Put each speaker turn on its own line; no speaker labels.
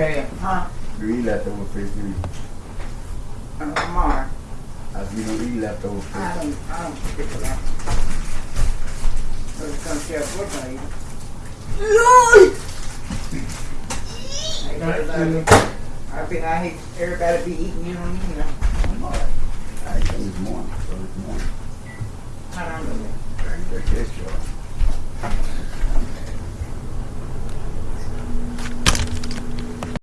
Okay,
Huh?
Do you eat leftover fish, do you? I don't eat leftover
I don't, I don't pick it that. So it's gonna I eat. Everybody- I think I everybody be eating, you don't eat.
I ate this morning, so this morning.
I don't know.
I ate y'all.